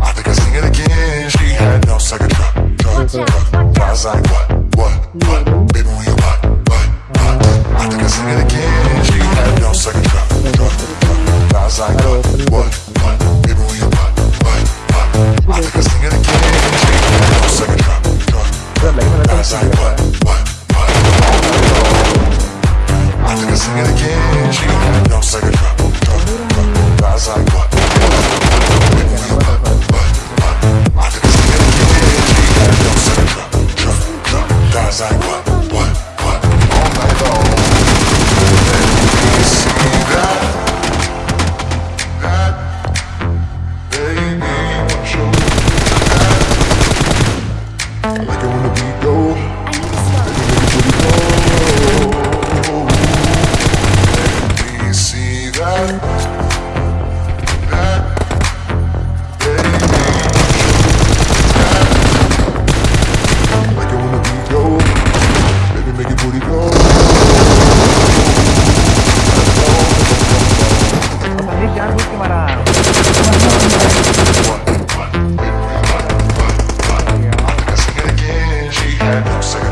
I think I sing it again. She had no second thought. Cause I'm? What?